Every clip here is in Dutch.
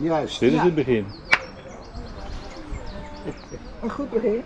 Juist. Dit is het begin. Een goed begin.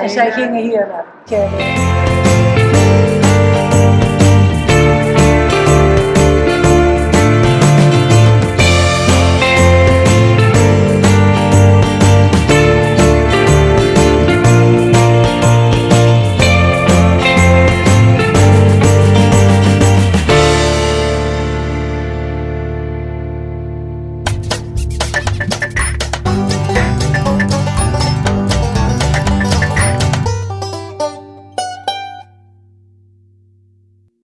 En zij gingen hier naar.